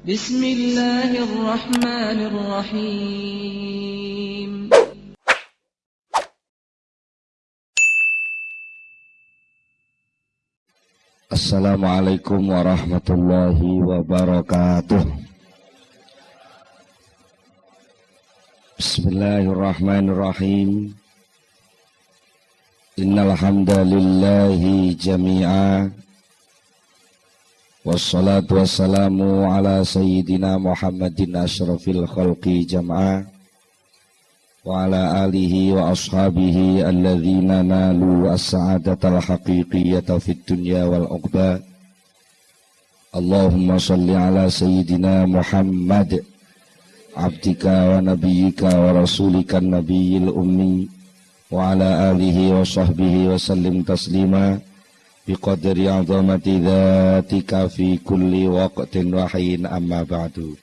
Bismillahirrahmanirrahim. Assalamualaikum warahmatullahi wabarakatuh. Bismillahirrahmanirrahim. Innal hamdalillah jami'a Wassalatu wassalamu ala sayyidina Muhammadin ashrafil khalqi jam'a Wa ala alihi wa ashabihi alladhina nalu as-sa'adatal haqiqiyata fid dunya wal uqba Allahumma salli ala sayyidina Muhammad abdika wa nabiyyika wa rasulika nabiyil ummi wa ala alihi wa sahbihi wa sallim taslima biqadri azamati dhatika fi kulli waqtin wa hin amma ba'du.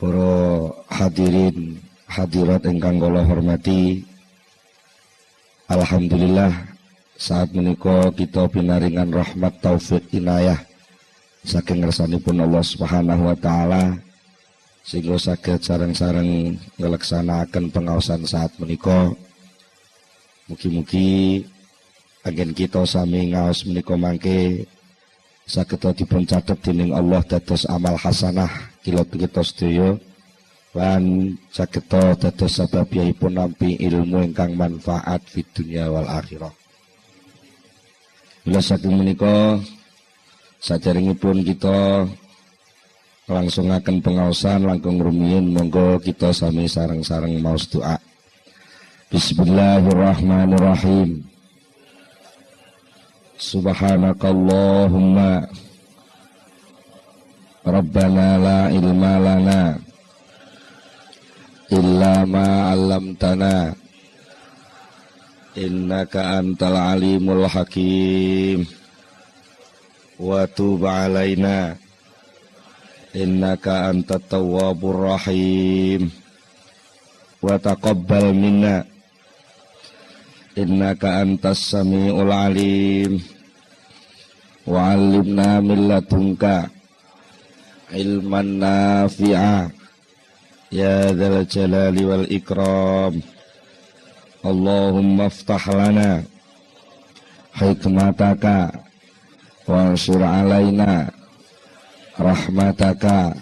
Para hadirin hadirat ingkang kula hormati Alhamdulillah saat menika kita pinaringan rahmat taufik inayah. Saking ngersanipun Allah Subhanahu wa taala sehingga saged sareng-sareng ngelaksanakan pengawasan saat menika. Mugi-mugi Agen kita sami ngaos menika mangke saged dipun catet dening Allah dados amal hasanah kila kita sedaya lan saged dados sababipun nampi ilmu ingkang manfaat fid dunya wal akhirah. Bila saking menika sajaringipun kita langsung akan pengawasan langkung rumiyin monggo kita sami sareng-sareng maos doa. Bismillahirrahmanirrahim. Subhanakallahumma. Rabbana la ilma lana illa ma 'allamtana. Innaka antal alimul hakim. Wa tub 'alaina innaka antat tawwabur rahim. Wa taqabbal minna innaka antas samiul alim. Wa 'allimna min ladunka ilman nafi'a. Ya dzal jalali wal ikram. Allahumma aftah lana hikmataka wa ansur alaina rahmataka.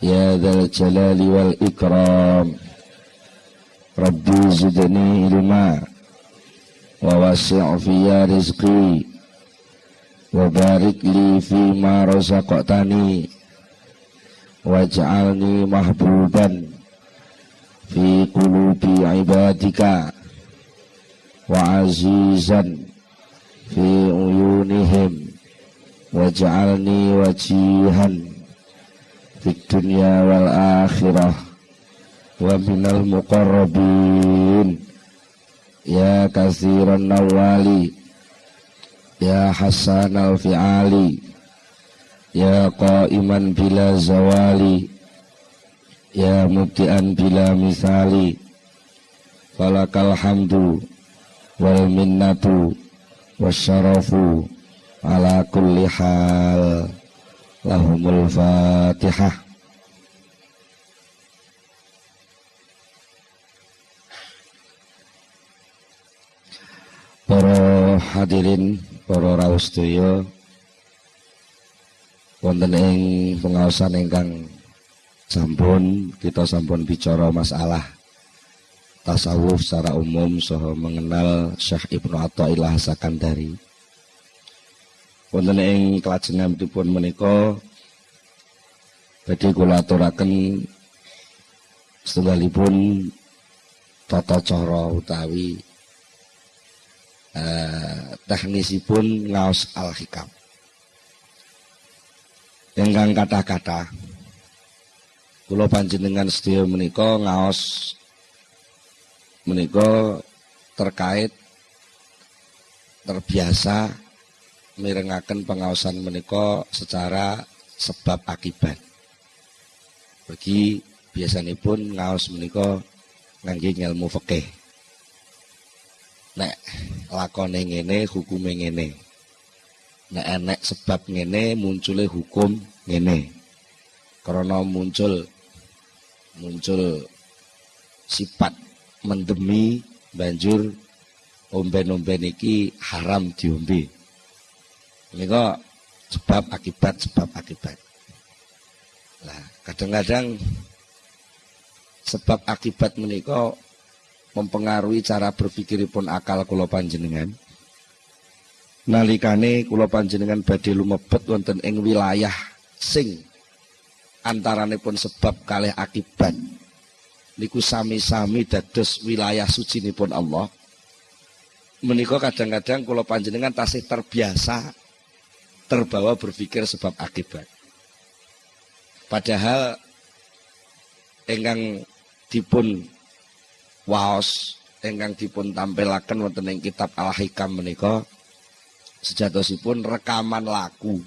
Ya dzal jalali wal ikram. Rabbi zidni ilma ووسع في رزقي وبارك لي فيما رزقتني واجعلني محبوبا في قلوب عبادك وعزيزا في عيونهم واجعلني وجيها في الدنيا والآخرة ومن المقربين Ya kathiran nawali. Ya hasan al-fi'ali. Ya qaiman bila zawali. Ya mubtian bila misali. Falakal hamdu Wal minnatu Wasyarafu Ala kulli hal. Lahumul fatihah Para hadirin, para rawuh sedaya wonten ing pengaosan ingkang sampun kita sampun bicara masalah tasawuf secara umum saha mengenal Syekh Ibnu Athaillah Sakandari. Wonten ing kelajenganipun menika badhe kula aturaken setunggalipun tata cara utawi eh, teknisipun ngaos al-hikam. Ingkang kata-kata kula panjenengan sedaya menika ngaos menika terkait terbiasa mirengaken pengaosan menika secara sebab akibat. Bagi biasanipun ngaos menika ngangge ilmu fikih nek lakone ngene hukume ngene. Nek enek sebab ngene munculnya hukum ngene. Karena muncul muncul sifat mendemi banjur omben-omben iki haram diombe. Kok sebab akibat sebab akibat. Lah kadang-kadang sebab akibat menika mempengaruhi cara berpikiripun akal kula panjenengan. Nalikane kula panjenengan badhe lumebet wonten ing wilayah sing antaranipun sebab kalih akibat. Niku sami-sami dados wilayah suci pun Allah. Menika kadang-kadang kula panjenengan tasih terbiasa terbawa berpikir sebab akibat. Padahal enggang dipun waos enggang dipun tampilaken wonten ing kitab Al-Hikam menika sejatosipun rekaman laku.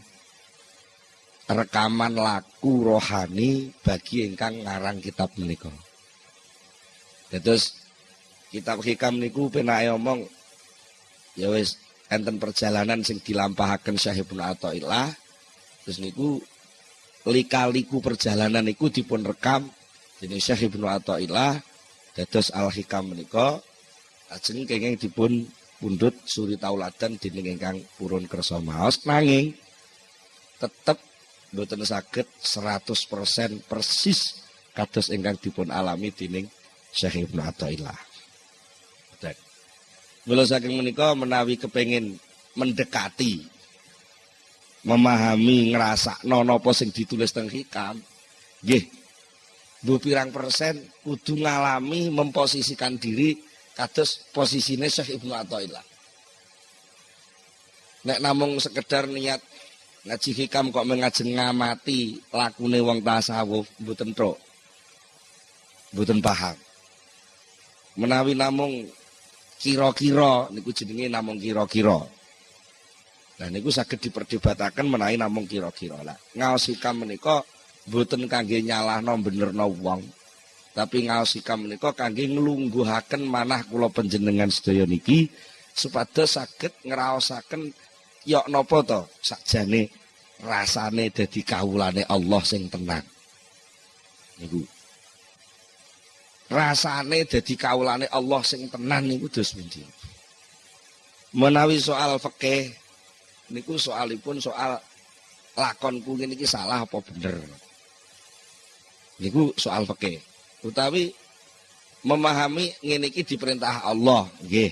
Rekaman laku rohani bagi ingkang ngarang kitab menika. Terus kitab hikam niku penake omong ya wis enten perjalanan sing dilampahaken Syekh Ibnu Athaillah terus niku lika-liku perjalanan niku dipun rekam dening Syekh Ibnu Athaillah dados Al-Hikam menika ajeng kenging dipun pundhut suri tauladan dening ingkang purun kersa maos nanging tetep mboten saged 100% persis kados ingkang dipun alami dening Syekh Ibnu Athaillah. Mula saking menika menawi kepengin mendekati memahami ngerasa napa sing ditulis teng hikam nggih bu pirang persen kudu ngalami memposisikan diri kados posisine Syekh Ibnu Athaillah. Nek namung sekedar niat ngaji hikam kok mengajeng ngamati lakune wong tasawuf mboten tok. Mboten paham. Menawi namung kira-kira niku jenenge namung kira-kira. Nah niku saged diperdebataken menawi namung kira-kira. Lah ngaos hikam menika mboten kangge nyalahno benerno wong. Tapi ngaos sikam menika kangge nglungguhaken manah kula panjenengan sedaya niki supados saged ngraosaken yok napa to sakjane rasane dadi kawulane Allah sing tenang. Niku. Rasane dadi kawulane Allah sing tenan niku dos pundi? Menawi soal fikih niku soalipun soal lakonku niki salah apa bener niku soal fikih. Utawi memahami ngene iki diperintah Allah nggih.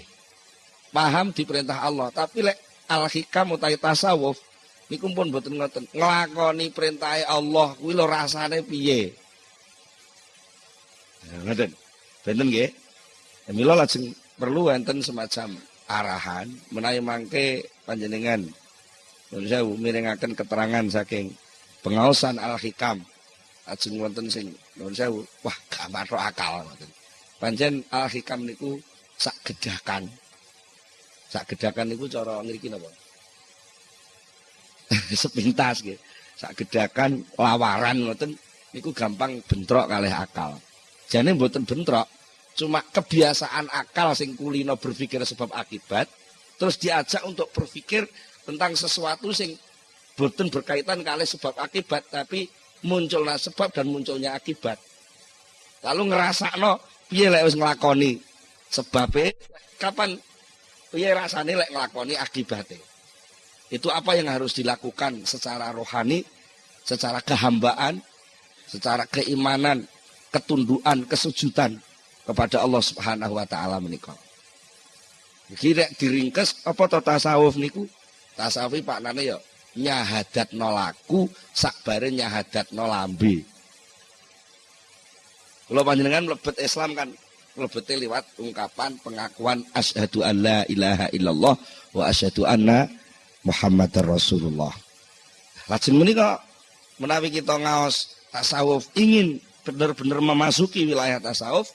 Paham diperintah Allah tapi lek al hikam utawi tasawuf niku pun mboten ngoten. Nglakoni perintah Allah kuwi lho rasane piye? Ngoten. Benten nggih. Ya, mila lajeng perlu enten semacam arahan menawi mangke panjenengan. Nuwun sewu mirengaken keterangan saking pengaosan al-hikam ajeng wonten sing nuwun sewu. Wah gak matok akal ngoten. Pancen al hikam niku sak gedakan. Sak gedakan niku cara ngriki napa? Sepintas nggih. Sak gedakan lawaran ngoten niku gampang bentrok kalih akal. Jane mboten bentrok cuma kebiasaan akal sing kulino berpikir sebab akibat terus diajak untuk berpikir tentang sesuatu sing boten berkaitan kali sebab akibat tapi munculnya sebab dan munculnya akibat. Lalu ngerasa no, piye lek wis nglakoni sebabe kapan piye rasane lek nglakoni akibatnya. Itu apa yang harus dilakukan secara rohani, secara kehambaan, secara keimanan, ketunduan, kesujudan kepada Allah Subhanahu wa taala menika. Kira diringkes apa to tasawuf niku? Tasawuf Pak Nane ya nyahadat nolaku sakbare nyahadat nolambe kalau panjenengan melebet Islam kan melebetnya lewat ungkapan pengakuan asyhadu an la ilaha illallah wa asyhadu anna Muhammadar Rasulullah. Lajeng menika menawi kita ngaos tasawuf ingin benar-benar memasuki wilayah tasawuf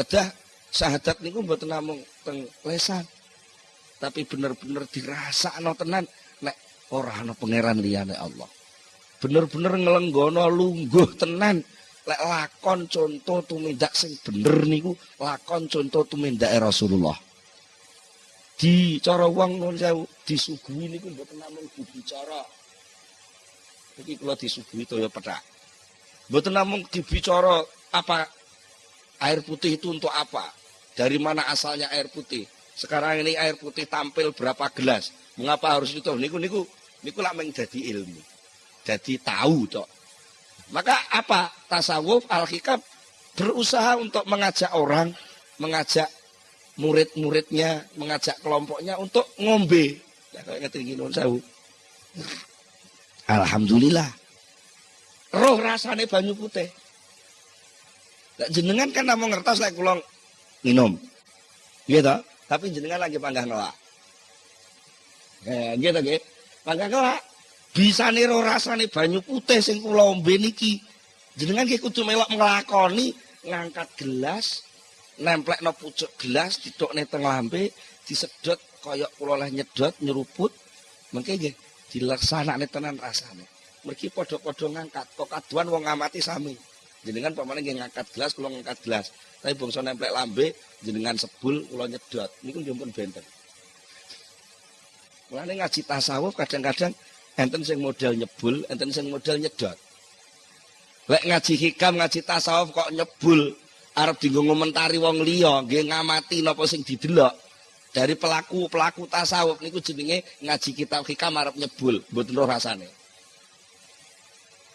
kedah syahadat niku mboten namung teng lesan tapi benar-benar dirasakno tenan ora ana pangeran liyane Allah. Bener-bener ngelenggono lungguh tenan lek lakon contoh tumindak sing bener niku lakon contoh tumindak Rasulullah. Di cara wong nun sewu disuguhi niku mboten namung dibicara. Iki kula disuguhi toya petak. Mboten namung dibicara apa air putih itu untuk apa? Dari mana asalnya air putih? Sekarang ini air putih tampil berapa gelas? Mengapa harus itu? Niku niku niku lak meng dadi ilmu. Jadi tahu tok. Maka apa? Tasawuf al-hikam berusaha untuk mengajak orang, mengajak murid-muridnya, mengajak kelompoknya untuk ngombe. Ya, Alhamdulillah. Roh rasane banyu putih. Lah jenengan kan namung ngertos lek kula minum. Iya toh? Tapi jenengan lagi panggah ngelak. Eh, gitu nggih. Panggah ngelak. Bisa roh rasane banyu putih sing kula ombe niki. Jenengan nggih kudu melok nglakoni ngangkat gelas, nemplek no pucuk gelas, didokne teng lambe, disedot koyok kula leh nyedot nyeruput. Mengke nggih dilaksanakne tenan rasane. Mergi padha-padha ngangkat, kok kaduan wong ngamati sami. jenengan pamane nggih ngangkat gelas kula ngangkat gelas tapi bangsa nemplek lambe jenengan sebul kula nyedot niku nggih pun benten Mulane ngaji tasawuf kadang-kadang enten sing model nyebul, enten sing model nyedot. Lek ngaji hikam, ngaji tasawuf kok nyebul, arep dienggo ngomentari wong liya, nggih ngamati napa sing didelok. Dari pelaku-pelaku tasawuf niku jenenge ngaji kitab hikam arep nyebul, mboten roh rasane.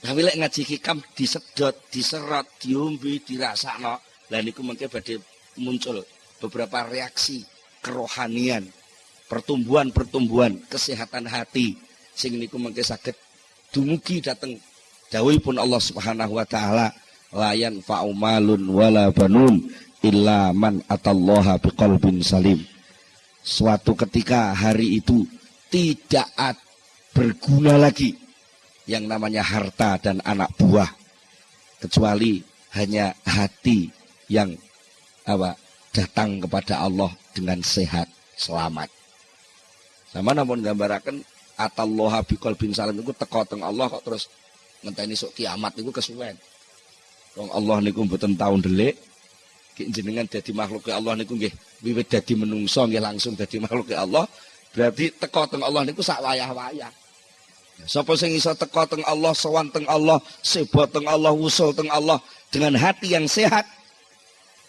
Tapi lek ngaji hikam disedot, diserot, diombe, dirasakno, lah niku mengke badhe muncul beberapa reaksi kerohanian, pertumbuhan-pertumbuhan kesehatan hati sing niku mengke saged dumugi dateng dawuhipun Allah Subhanahu wa taala layan fa'umalun wala banun illa man atallaha biqalbin salim. Suatu ketika hari itu tidak berguna lagi yang namanya harta dan anak buah kecuali hanya hati yang apa datang kepada Allah dengan sehat selamat. Sama namun gambarakan atallaha biqol bin salim itu teko teng Allah kok terus ngenteni sok kiamat niku kesuwen. Wong Allah niku mboten taun delik jenengan dadi makhluk Allah niku nggih wiwit dadi menungso nggih langsung dadi makhluk Allah berarti teko teng Allah niku sak wayah-wayah. Sapa sing iso teko teng Allah, sowan teng Allah, sebo teng Allah, usul teng Allah dengan hati yang sehat.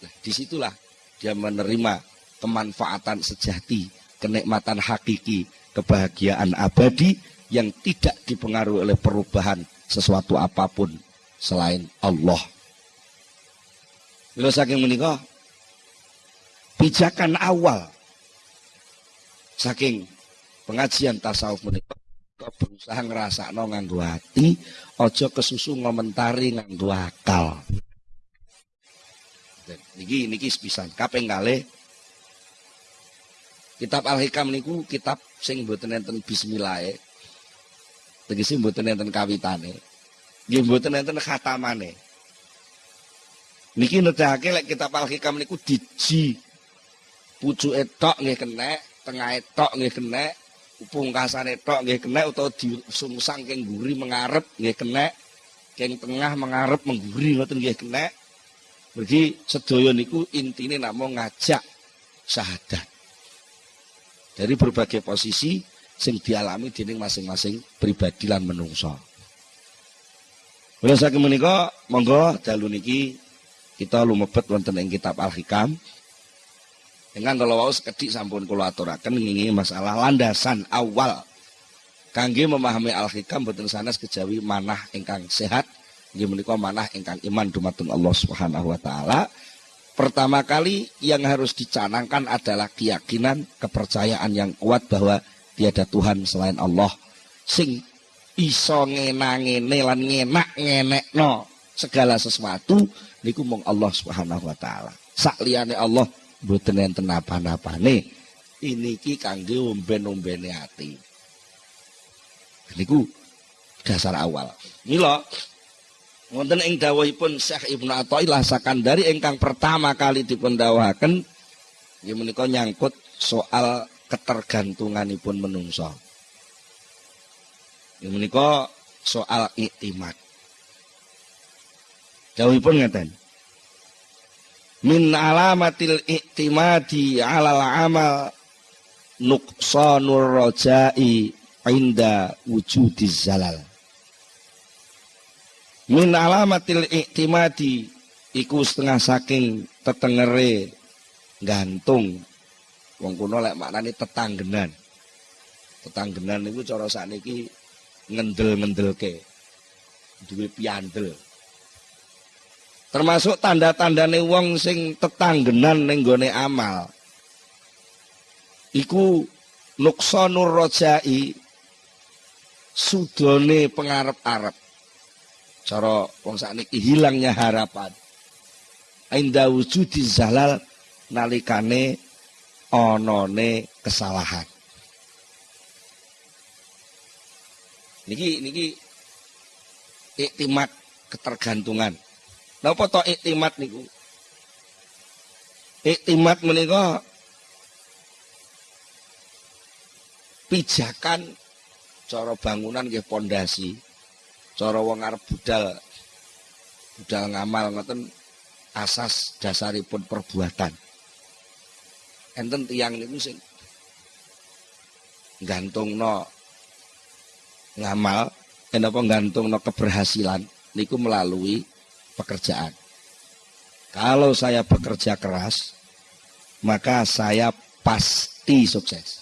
Nah, di situlah dia menerima kemanfaatan sejati, kenikmatan hakiki, kebahagiaan abadi yang tidak dipengaruhi oleh perubahan sesuatu apa pun selain Allah. Bila saking menikah, pijakan awal saking pengajian tasawuf menikah berusaha ngerasa no nganggu hati, ojo kesusu ngomentari nganggu akal. Dan niki niki sepisan kaping kali kitab Al Hikam niku kitab sing mboten enten bismillah e. Tegese mboten enten kawitane. Nggih mboten enten khatamane. Niki nedahake lek kitab Al Hikam niku diji pucuke tok nggih kenek, tengahe tok nggih kenek, pungkasane tok nggih kena utawa disungsang keng guri mengarep nggih kena keng tengah mengarep mengguri ngoten nggih kena Berarti sedaya niku intine namung ngajak syahadat. Dari berbagai posisi sing dialami dening masing-masing pribadi lan menungso. Kula saking menika monggo dalu niki kita lumebet wonten ing kitab Al-Hikam dengan kalau wau sekedik sampun kula aturaken ngingi masalah landasan awal kangge memahami al-hikam boten sanes kejawi manah ingkang sehat nggih menika manah ingkang iman dumateng Allah Subhanahu wa taala. Pertama kali yang harus dicanangkan adalah keyakinan, kepercayaan yang kuat bahwa tiada Tuhan selain Allah sing iso ngenangene lan ngenak ngenekno segala sesuatu niku mung Allah Subhanahu wa taala. Sak liyane Allah mboten enten apa-apane. Ini ki kangge omben-ombene ati. Niku dasar awal. Mila wonten ing dawuhipun Syekh Ibnu Athaillah sakandari ingkang pertama kali dipun dawuhaken menika nyangkut soal ketergantunganipun menungso. Ya menika soal iktimat. Dawuhipun ngeten min alamatil iktimadi alal amal nuqsanur rajai inda wujudiz zalal min alamatil iktimadi iku setengah saking tetengere gantung. Wong kuno lek maknane tetanggenan. Tetanggenan niku cara sakniki ngendel-ngendelke. Duwe piandel. Termasuk tanda-tandane wong sing tetanggenan ning gone amal. Iku nuksanur rojai sudone pengarep-arep cara wong sakniki hilangnya harapan inda wujudi zalal nalikane onone kesalahan. Niki niki iktimat ketergantungan. Napa to iktimat niku? Iktimat menika pijakan cara bangunan nggih pondasi. Cara wong arep budal budal ngamal ngoten asas dasaripun perbuatan. Enten tiang niku sing gantungno ngamal, kenapa gantungno keberhasilan niku melalui pekerjaan. Kalau saya bekerja keras, maka saya pasti sukses.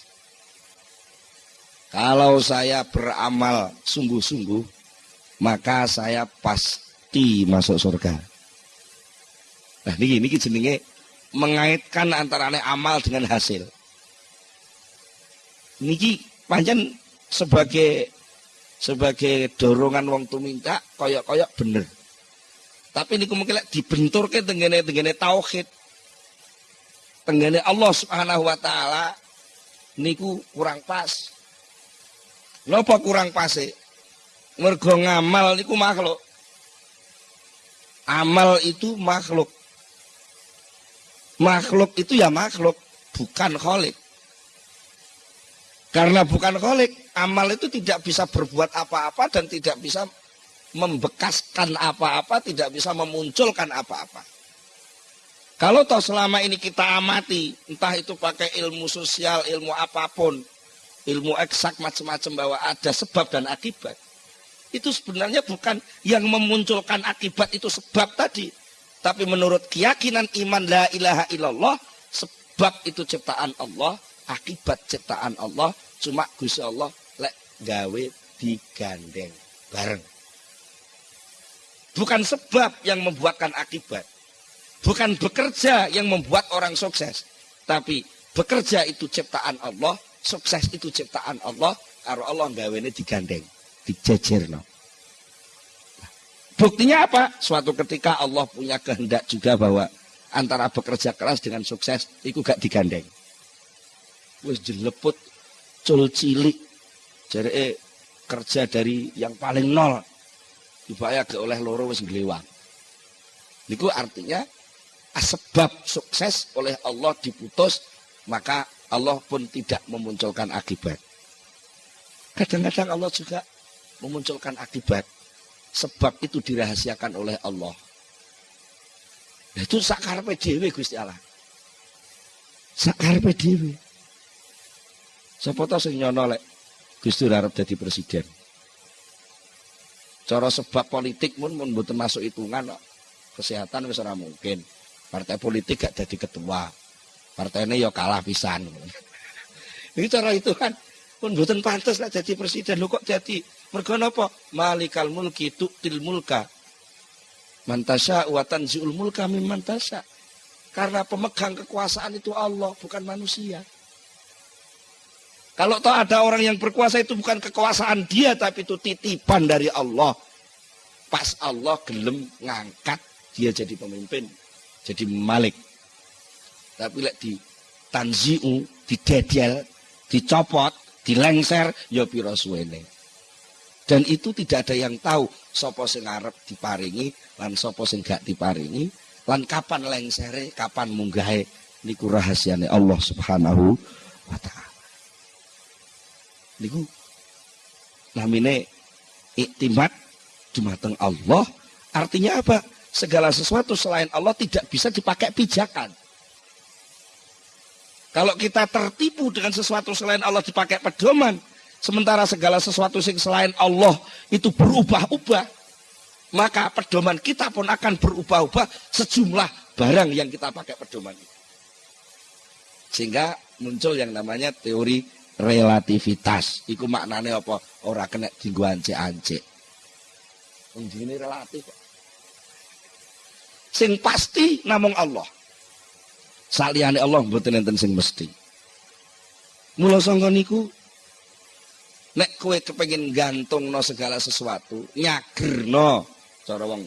Kalau saya beramal sungguh-sungguh, maka saya pasti masuk surga. Nah niki niki jenenge mengaitkan antara amal dengan hasil. Niki panjang sebagai sebagai dorongan wong tuminta koyok-koyok bener. Tapi niku mungkin dibenturke tengene tengene tauhid. Tengene Allah Subhanahu wa taala niku kurang pas. Napa kurang pas e? Mergo ngamal niku makhluk. Amal itu makhluk makhluk itu ya makhluk, bukan kholik. Karena bukan kholik, amal itu tidak bisa berbuat apa-apa dan tidak bisa membekaskan apa-apa, tidak bisa memunculkan apa-apa. Kalau toh selama ini kita amati, entah itu pakai ilmu sosial, ilmu apa pun, ilmu eksak macam-macam bahwa ada sebab dan akibat. Itu sebenarnya bukan yang memunculkan akibat itu sebab tadi, tapi menurut keyakinan iman la ilaha illallah, sebab itu ciptaan Allah, akibat ciptaan Allah, cuma Gusti Allah lek gawe digandeng bareng. Bukan sebab yang membuatkan akibat. Bukan bekerja yang membuat orang sukses. Tapi bekerja itu ciptaan Allah, sukses itu ciptaan Allah, karo Allah gawe ini digandeng, dijejerno. Buktinya apa? Suatu ketika Allah punya kehendak juga bahwa antara bekerja keras dengan sukses itu gak digandeng. Wis jeleput cul cilik. Jadi kerja dari yang paling nol dibayar ke oleh loro wis nglewang. Niku artinya sebab sukses oleh Allah diputus maka Allah pun tidak memunculkan akibat. Kadang-kadang Allah juga memunculkan akibat sebab itu dirahasiakan oleh Allah. Nah, itu sakar PDW Gusti Allah. Sakar PDW. Sapa to sing nyono lek Gusti dadi presiden. Cara sebab politik pun mun mboten masuk hitungan. Kesehatan wis mungkin. Partai politik gak jadi ketua. Partainya ya kalah pisan. Ini cara itu kan pun mboten pantas lah jadi presiden. Lu kok jadi Mergo napa? Malikal mulki tu'til mulka. Mantasya wa tanzi'ul mulka mimman tasya. Karena pemegang kekuasaan itu Allah, bukan manusia. Kalau toh ada orang yang berkuasa itu bukan kekuasaan dia, tapi itu titipan dari Allah. Pas Allah gelem ngangkat dia jadi pemimpin, jadi malik. Tapi lek di tanzi'u, didedel, dicopot, dilengser, ya pira suwene. Dan itu tidak ada yang tahu sopo sing arep diparingi lan sopo sing gak diparingi lan kapan lengsere, kapan munggahe niku rahasiane Allah Subhanahu wa taala. Niku namine iktimat dumateng Allah artinya apa? Segala sesuatu selain Allah tidak bisa dipakai pijakan. Kalau kita tertipu dengan sesuatu selain Allah dipakai pedoman, sementara segala sesuatu sing selain Allah itu berubah-ubah, maka pedoman kita pun akan berubah-ubah sejumlah barang yang kita pakai pedoman itu. Sehingga muncul yang namanya teori relativitas. Iku maknanya apa? Orang kena tinggu ance-ance. Ini relatif. Sing pasti namung Allah. Saliyane Allah mboten enten sing mesti. Mula niku nek kowe kepengin gantungno segala sesuatu, nyagerno cara wong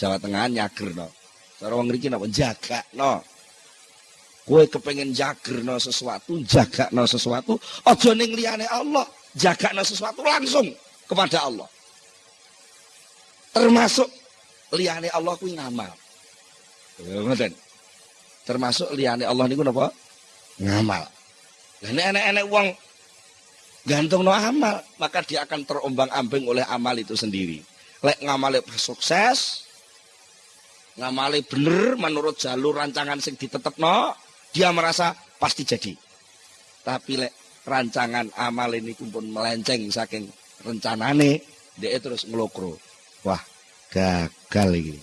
Jawa Tengah nyagerno. Cara wong mriki napa jagakno. Kowe kepengin jagerno sesuatu, jagakno sesuatu, aja ning liyane Allah, jagakno sesuatu langsung kepada Allah. Termasuk liyane Allah kuwi ngamal. Ngoten termasuk liane Allah niku napa ngamal lah nek enek-enek wong gantung no amal maka dia akan terombang-ambing oleh amal itu sendiri. Lek ngamale sukses ngamale bener menurut jalur rancangan sing ditetepno dia merasa pasti jadi. Tapi lek rancangan amal ini pun melenceng saking rencanane dia terus ngelokro. Wah gagal ini.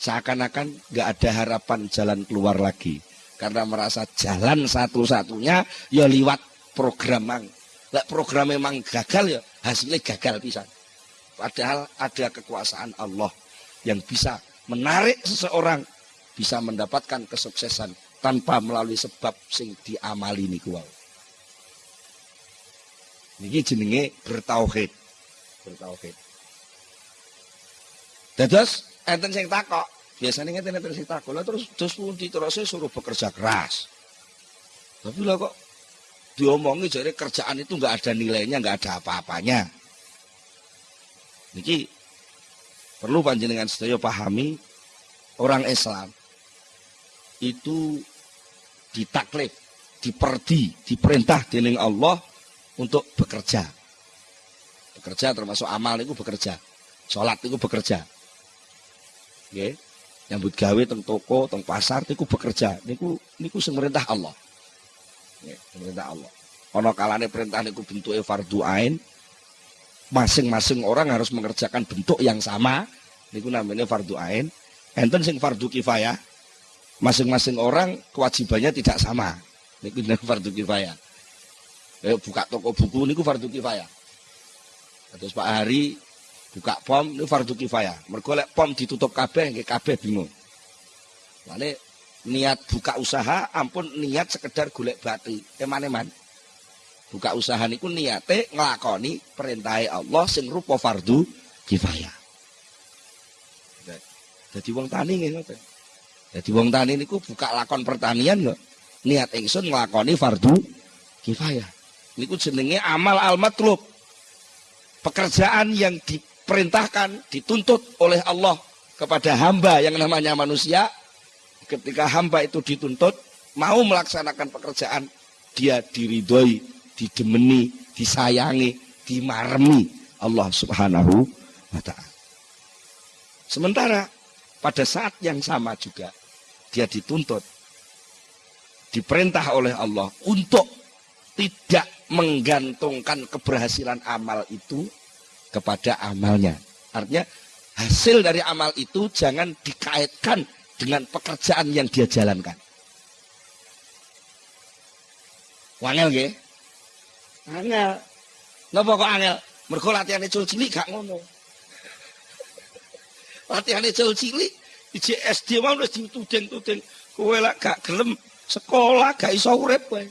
Seakan-akan nggak ada harapan jalan keluar lagi. Karena merasa jalan satu-satunya ya liwat program mang Lek program memang gagal ya hasilnya gagal bisa padahal ada kekuasaan Allah yang bisa menarik seseorang bisa mendapatkan kesuksesan tanpa melalui sebab sing diamali niku wau niki jenenge bertauhid bertauhid dados enten sing takok. Biasanya ngeten enten sing takok. Lah terus terus pundi terus suruh bekerja keras. Tapi lah kok diomongi jadi kerjaan itu nggak ada nilainya, nggak ada apa-apanya. Niki perlu panjenengan sedaya pahami orang Islam itu ditaklif, diperdi, diperintah dening Allah untuk bekerja. Bekerja termasuk amal itu bekerja. Sholat itu bekerja nggih nyambut gawe teng toko teng pasar niku bekerja niku niku sing merintah Allah nggih merintah Allah. Ana kalane perintah niku bentuke fardu ain. Masing-masing orang harus mengerjakan bentuk yang sama. Niku namanya fardu ain. Enten sing fardu kifayah. Masing-masing orang kewajibannya tidak sama. Niku namanya fardu kifayah. Eh, buka toko buku niku fardu kifayah. Terus Pak Hari buka pom ini fardu kifayah. Mergo lek pom ditutup kabeh nggih kabeh bingung. Mane niat buka usaha ampun niat sekedar golek batu. Eman-eman. Buka usaha niku niate nglakoni perintah Allah sing rupa fardu kifayah. Jadi wong tani ngoten. Jadi wong tani niku buka lakon pertanian kok niat ingsun nglakoni fardu kifayah. Niku jenenge amal al-matlub. Pekerjaan yang di diperintahkan, dituntut oleh Allah kepada hamba yang namanya manusia. Ketika hamba itu dituntut, mau melaksanakan pekerjaan, dia diridhoi, didemeni, disayangi, dimaremi Allah Subhanahu wa taala. Sementara pada saat yang sama juga dia dituntut diperintah oleh Allah untuk tidak menggantungkan keberhasilan amal itu kepada amalnya. Artinya hasil dari amal itu jangan dikaitkan dengan pekerjaan yang dia jalankan. Wangel nggih? Angel. Napa kok angel? Mergo latihane cul cilik gak ngono. latihane cul cilik iji SD mau wis dituding-tuding kowe lak gak gelem sekolah gak iso urip kowe.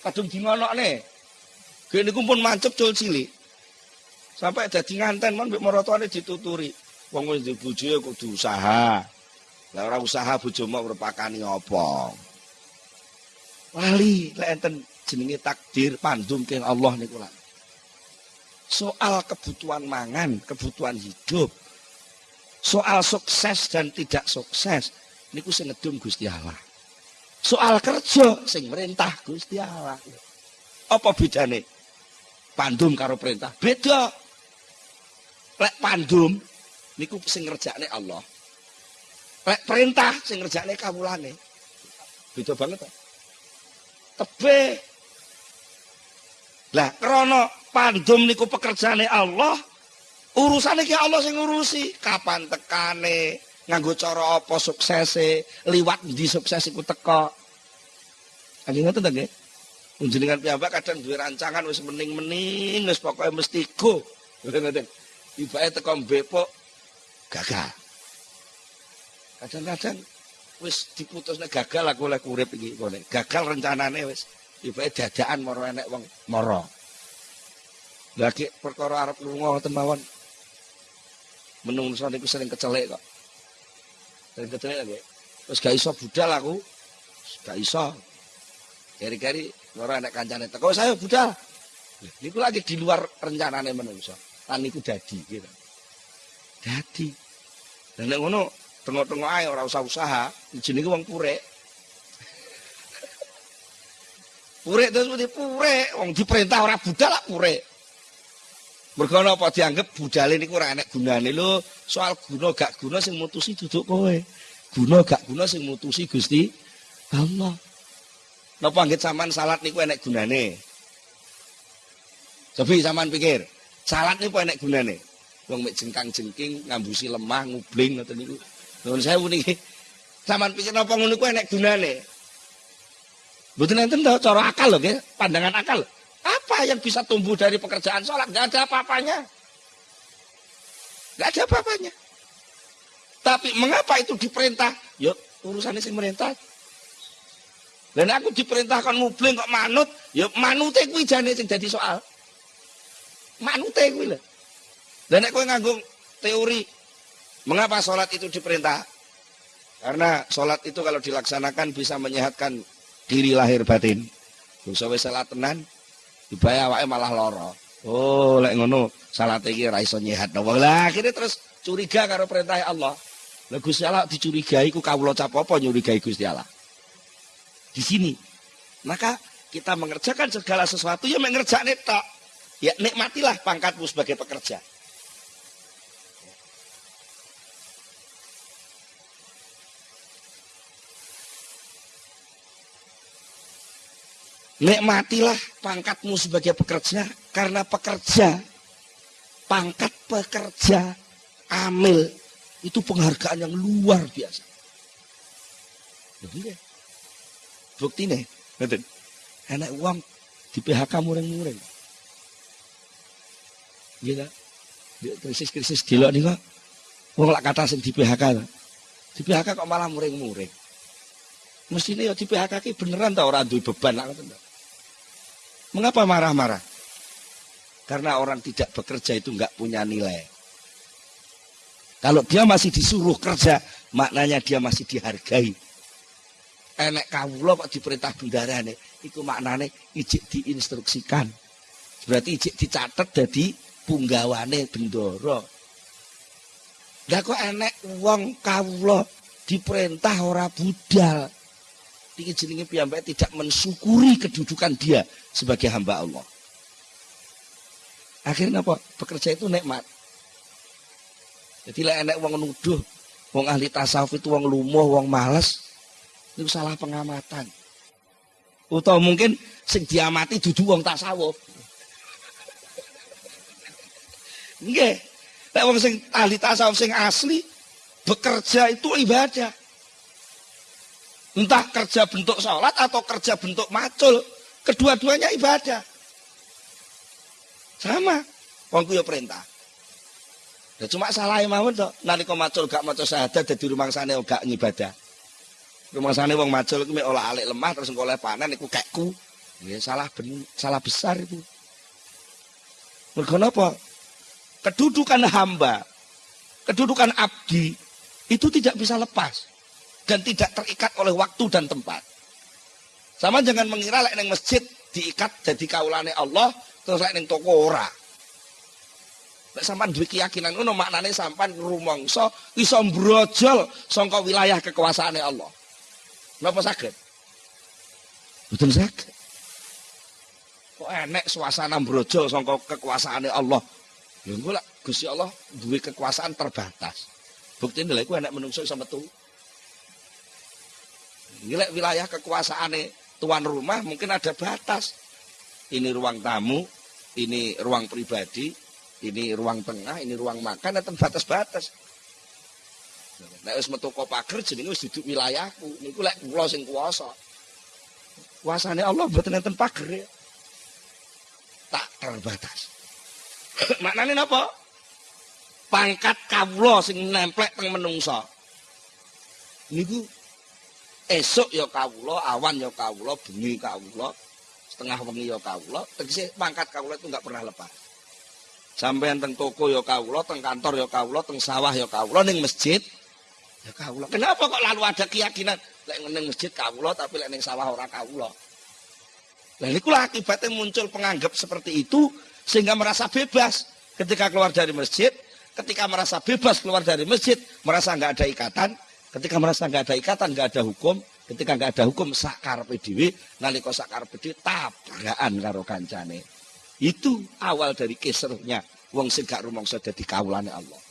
Kadung dingonokne. Gene niku pun mancep cul cilik. Sampai dadi nganten mon mbek maratuane dituturi. Wong wis duwe bojo ya kudu usaha. Lah ora usaha bojo mau merpakani apa? Lali lek enten jenenge takdir pandum keng Allah niku lah. Soal kebutuhan mangan, kebutuhan hidup. Soal sukses dan tidak sukses niku sing ngedum Gusti Allah. Soal kerja sing merintah Gusti Allah. Apa bedane? Pandum karo perintah. Beda lek pandum niku sing ngerjakne Allah. Lek perintah sing ngerjakne kawulane. Beda banget. tebih. Lah krana pandum niku pekerjaane Allah, urusane ki Allah sing ngurusi. Kapan tekane, nganggo cara apa suksese, liwat di sukses iku teka. Kanjeng ngoten ta nggih? Panjenengan piyambak kadang duwe rancangan wis mening-mening wis pokoke mesti go. Ngoten. Ibake teko mbepok gagal. Kadang-kadang wis diputusne gagal aku oleh urip iki ngene. Gagal rencanane wis. Ibake dadakan moro enek wong moro. Lagi perkara arep lunga ngoten mawon. Menungso niku sering kecelek kok. Sering kecelek nggih. Wis gak iso budal aku. Gak iso. Keri-keri ora anak kancane teko saya budal. Niku lagi di luar rencanane menungso. Lan niku dadi gitu. Dadi. Dan ngono tengok-tengok ae ora usah usaha, jenenge wong purek. purek terus mesti purek, wong diperintah ora budal lah purek. Mergo apa dianggap budale niku ora enek gunane lho. Soal guna gak guna sing mutusi duduk kowe. Guna gak guna sing mutusi Gusti Allah. Napa anggit sampean salat niku enek gunane? Cobi sampean pikir, salat niku enek gunane? Wong mek jengkang-jengking, ngambusi lemah, ngubling ngoten niku. Nuwun sewu niki. Sampean pikir napa ngono niku enek gunane? Mboten enten to cara akal lho nggih, pandangan akal. Apa yang bisa tumbuh dari pekerjaan sholat? Gak ada apa-apanya. Gak ada apa-apanya. Tapi mengapa itu diperintah? Yuk urusannya sih merintah. Dan aku diperintahkan ngubling kok manut, ya manute kuwi jane sing dadi soal. Manute kuwi lho. Dan aku nganggung teori mengapa sholat itu diperintah? Karena sholat itu kalau dilaksanakan bisa menyehatkan diri lahir batin. Bangsa wis salat tenan, dibayar awake malah loro. Oh, lek ngono salat iki ora iso nyehat. Lah akhirnya terus curiga karo perintah Allah. Lah Gusti Allah dicurigai ku kawula cap apa nyurigai Gusti Allah di sini. Maka kita mengerjakan segala sesuatu ya mengerjakan itu. Ya nikmatilah pangkatmu sebagai pekerja. Nikmatilah pangkatmu sebagai pekerja karena pekerja pangkat pekerja amil itu penghargaan yang luar biasa. Bukti nih. Ngeten enak uang di PHK muring-muring gitu krisis-krisis gila nih kok uang lak kata sing di PHK di PHK kok malah muring-muring mestinya ya di PHK beneran tau orang beban lah mengapa marah-marah? Karena orang tidak bekerja itu nggak punya nilai. Kalau dia masih disuruh kerja maknanya dia masih dihargai. Enek kawula kok diperintah bendarane iku maknane ijik diinstruksikan. Berarti ijik dicatet jadi punggawane bendoro lah kok enek wong kawula diperintah ora budal iki jenenge piyambake tidak mensyukuri kedudukan dia sebagai hamba Allah akhirnya apa pekerja itu nikmat jadi lah enek wong nuduh wong ahli tasawuf itu wong lumuh wong males itu salah pengamatan. Atau mungkin sing diamati dudu wong tasawuf. Nggih. Nek wong sing ahli tasawuf sing asli bekerja itu ibadah. Entah kerja bentuk sholat atau kerja bentuk macul, kedua-duanya ibadah. Sama. Wong ya perintah. Ya cuma salah mawon to. Nalika macul gak maca syahadat dadi rumangsane gak ngibadah. Rumasane wong majul iku olah alik lemah terus engko oleh panen iku kekku. Ya salah ben, salah besar itu. Mergo napa? Kedudukan hamba, kedudukan abdi itu tidak bisa lepas dan tidak terikat oleh waktu dan tempat. Sama jangan mengira lek ning masjid diikat jadi kaulane Allah terus lek ning toko ora. Lek sampean duwe keyakinan ngono maknane sampean rumangsa iso brojol saka wilayah kekuasaane Allah. Napa sakit? Betul sakit. Kok enek suasana brojo sangka kekuasaane Allah. Ya engko lak Gusti Allah duwe kekuasaan terbatas. Bukti iku enek menungso iso metu. Iki wilayah kekuasaane tuan rumah mungkin ada batas. Ini ruang tamu, ini ruang pribadi, ini ruang tengah, ini ruang makan, dan batas-batas. Nek wis metu pager jenenge wis duduk wilayahku. Niku lek kula sing kuwasa. Kuasane Allah mboten enten pager. Tak terbatas. Maknane napa? Pangkat kawula sing nemplek teng menungsa. Niku esuk ya kawula, awan ya kawula, bengi kawula, setengah wengi ya kawula, tegese pangkat kawula itu enggak pernah lepas. Sampai teng toko ya kawula, teng kantor ya kawula, teng sawah ya kawula, ning masjid Ya kawula. Kenapa kok lalu ada keyakinan lek ning masjid kawula tapi lek ning sawah ora kawula? Lah niku akibatnya muncul penganggap seperti itu sehingga merasa bebas ketika keluar dari masjid, ketika merasa bebas keluar dari masjid, merasa nggak ada ikatan, ketika merasa nggak ada ikatan, nggak ada hukum, ketika nggak ada hukum sakar PDW, nalika sakar PDW tabrakan karo kancane. Itu awal dari keseruhnya wong sing gak rumangsa dadi kawulane Allah.